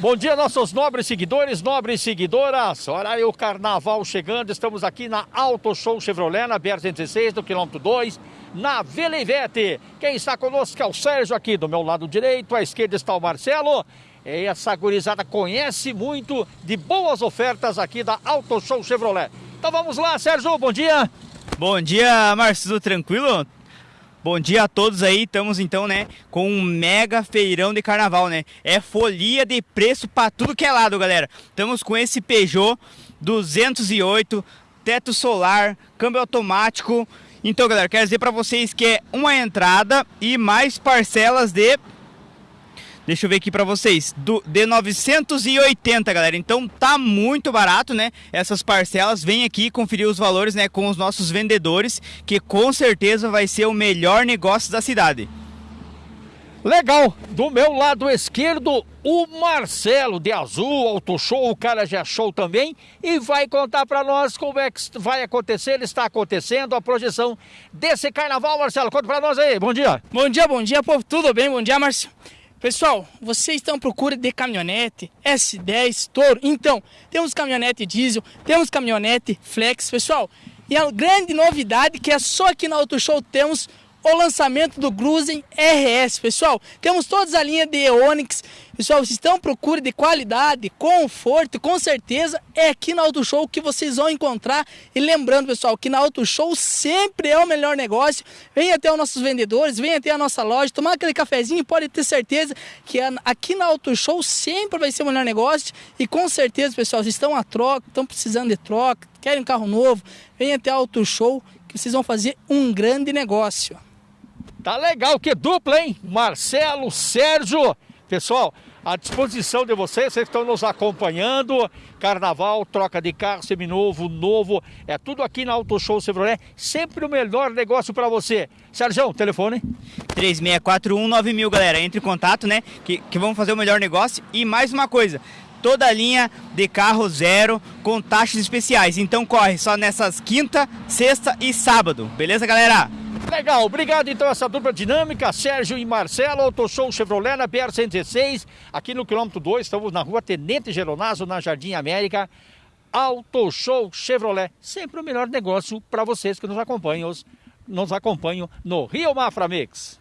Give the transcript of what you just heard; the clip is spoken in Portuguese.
Bom dia, nossos nobres seguidores, nobres seguidoras. Olha aí o carnaval chegando. Estamos aqui na Auto Show Chevrolet, na BR-116, do quilômetro 2, na Velevete. Quem está conosco é o Sérgio aqui do meu lado direito, à esquerda está o Marcelo. E essa gurizada conhece muito de boas ofertas aqui da Auto Show Chevrolet. Então vamos lá, Sérgio, bom dia. Bom dia, Marcelo, tranquilo? Bom dia a todos aí, estamos então, né, com um mega feirão de carnaval, né? É folia de preço para tudo que é lado, galera. Estamos com esse Peugeot 208, teto solar, câmbio automático. Então, galera, quero dizer para vocês que é uma entrada e mais parcelas de Deixa eu ver aqui para vocês, do, de 980, galera. Então tá muito barato, né? Essas parcelas, vem aqui conferir os valores, né, com os nossos vendedores, que com certeza vai ser o melhor negócio da cidade. Legal, do meu lado esquerdo, o Marcelo de Azul, Auto Show, o cara já show também, e vai contar para nós como é que vai acontecer, ele está acontecendo, a projeção desse carnaval, Marcelo. Conta para nós aí, bom dia. Bom dia, bom dia, povo, tudo bem? Bom dia, Marcelo. Pessoal, vocês estão à procura de caminhonete S10 Toro? Então, temos caminhonete diesel, temos caminhonete flex, pessoal. E a grande novidade que é só aqui na Auto Show temos o lançamento do Cruzen RS, pessoal. Temos toda a linha de Onix. Pessoal, vocês estão à procura de qualidade, conforto, com certeza é aqui na Auto Show que vocês vão encontrar. E lembrando, pessoal, que na Auto Show sempre é o melhor negócio. Venha até os nossos vendedores, venha até a nossa loja, tomar aquele cafezinho, pode ter certeza que aqui na Auto Show sempre vai ser o melhor negócio. E com certeza, pessoal, vocês estão a troca, estão precisando de troca, querem um carro novo, venha até a Auto Show que vocês vão fazer um grande negócio. Tá legal, que dupla, hein? Marcelo, Sérgio. Pessoal, à disposição de vocês, vocês estão nos acompanhando. Carnaval, troca de carro, seminovo, novo. É tudo aqui na Auto Show Chevrolet. Sempre o melhor negócio para você. Sérgio, telefone? 36419000, galera. Entre em contato, né? Que, que vamos fazer o melhor negócio. E mais uma coisa toda a linha de carro zero com taxas especiais. Então corre só nessas quinta, sexta e sábado. Beleza, galera? Legal, obrigado então essa dupla dinâmica, Sérgio e Marcelo, Auto Show Chevrolet na BR-116, aqui no quilômetro 2, estamos na rua Tenente Geronazo, na Jardim América. Auto Show Chevrolet, sempre o melhor negócio para vocês que nos acompanham, nos acompanham no Rio Mafra Mix.